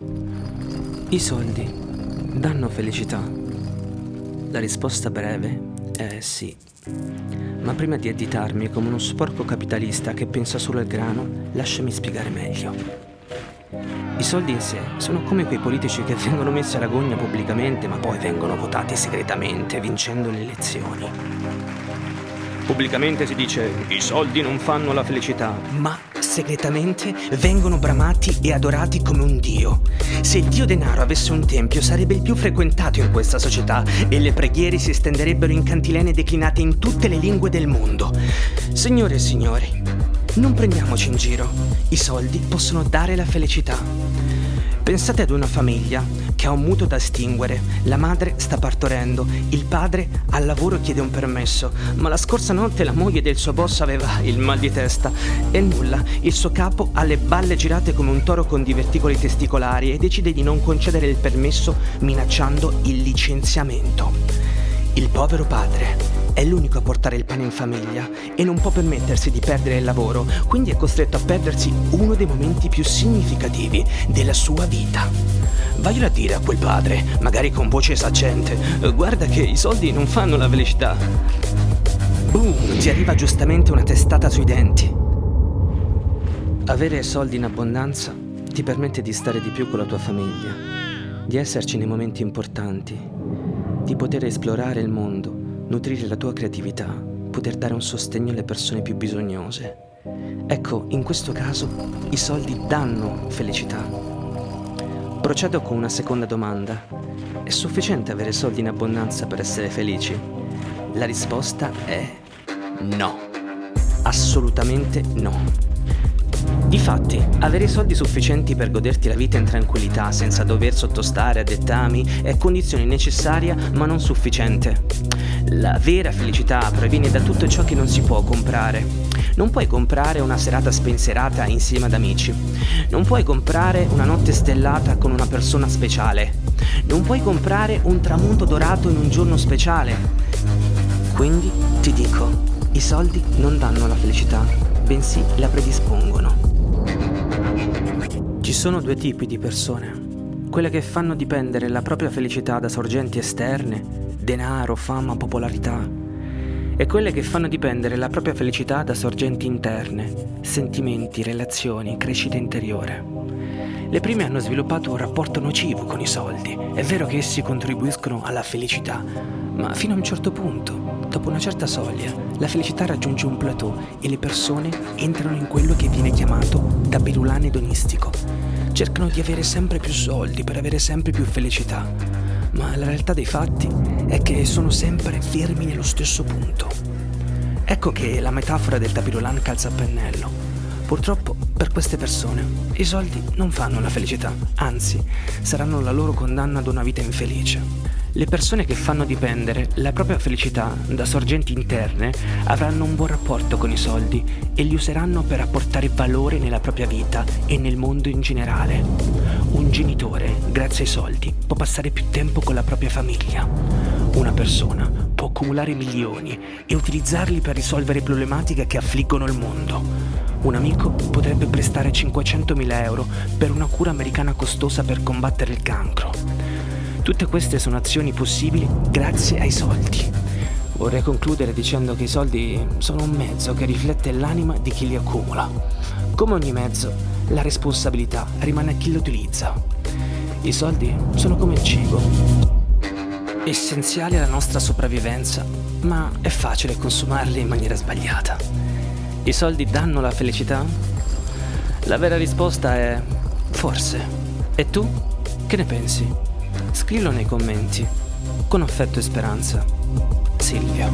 I soldi danno felicità? La risposta breve è sì. Ma prima di additarmi come uno sporco capitalista che pensa solo al grano, lasciami spiegare meglio. I soldi in sé sono come quei politici che vengono messi alla gogna pubblicamente ma poi vengono votati segretamente vincendo le elezioni. Pubblicamente si dice i soldi non fanno la felicità, ma segretamente vengono bramati e adorati come un dio. Se il dio denaro avesse un tempio sarebbe il più frequentato in questa società e le preghiere si estenderebbero in cantilene declinate in tutte le lingue del mondo. Signore e signori, non prendiamoci in giro. I soldi possono dare la felicità. Pensate ad una famiglia che ha un mutuo da estinguere, la madre sta partorendo, il padre al lavoro chiede un permesso, ma la scorsa notte la moglie del suo boss aveva il mal di testa e nulla, il suo capo ha le balle girate come un toro con diverticoli testicolari e decide di non concedere il permesso minacciando il licenziamento. Il povero padre è l'unico a portare il pane in famiglia e non può permettersi di perdere il lavoro, quindi è costretto a perdersi uno dei momenti più significativi della sua vita. Vaglielo a dire a quel padre, magari con voce saccente, guarda che i soldi non fanno la felicità. Boom, ti arriva giustamente una testata sui denti. Avere soldi in abbondanza ti permette di stare di più con la tua famiglia, di esserci nei momenti importanti, di poter esplorare il mondo nutrire la tua creatività, poter dare un sostegno alle persone più bisognose. Ecco, in questo caso i soldi danno felicità. Procedo con una seconda domanda. È sufficiente avere soldi in abbondanza per essere felici? La risposta è no. Assolutamente no. Difatti, avere i soldi sufficienti per goderti la vita in tranquillità senza dover sottostare a dettami è condizione necessaria ma non sufficiente. La vera felicità proviene da tutto ciò che non si può comprare. Non puoi comprare una serata spensierata insieme ad amici. Non puoi comprare una notte stellata con una persona speciale. Non puoi comprare un tramonto dorato in un giorno speciale. Quindi ti dico, i soldi non danno la felicità, bensì la predispongono. Ci sono due tipi di persone. Quelle che fanno dipendere la propria felicità da sorgenti esterne denaro, fama, popolarità, e quelle che fanno dipendere la propria felicità da sorgenti interne, sentimenti, relazioni, crescita interiore. Le prime hanno sviluppato un rapporto nocivo con i soldi. È vero che essi contribuiscono alla felicità, ma fino a un certo punto, dopo una certa soglia, la felicità raggiunge un plateau e le persone entrano in quello che viene chiamato tabellulane edonistico. Cercano di avere sempre più soldi per avere sempre più felicità ma la realtà dei fatti è che sono sempre fermi nello stesso punto. Ecco che la metafora del tapirolan calza a pennello. Purtroppo per queste persone i soldi non fanno la felicità, anzi saranno la loro condanna ad una vita infelice. Le persone che fanno dipendere la propria felicità da sorgenti interne avranno un buon rapporto con i soldi e li useranno per apportare valore nella propria vita e nel mondo in generale. Un genitore, grazie ai soldi, può passare più tempo con la propria famiglia. Una persona può accumulare milioni e utilizzarli per risolvere problematiche che affliggono il mondo. Un amico potrebbe prestare 500.000 euro per una cura americana costosa per combattere il cancro. Tutte queste sono azioni possibili grazie ai soldi. Vorrei concludere dicendo che i soldi sono un mezzo che riflette l'anima di chi li accumula. Come ogni mezzo, la responsabilità rimane a chi lo utilizza. I soldi sono come il cibo, essenziali alla nostra sopravvivenza, ma è facile consumarli in maniera sbagliata. I soldi danno la felicità? La vera risposta è forse. E tu? Che ne pensi? Scrivilo nei commenti. Con affetto e speranza. Silvia.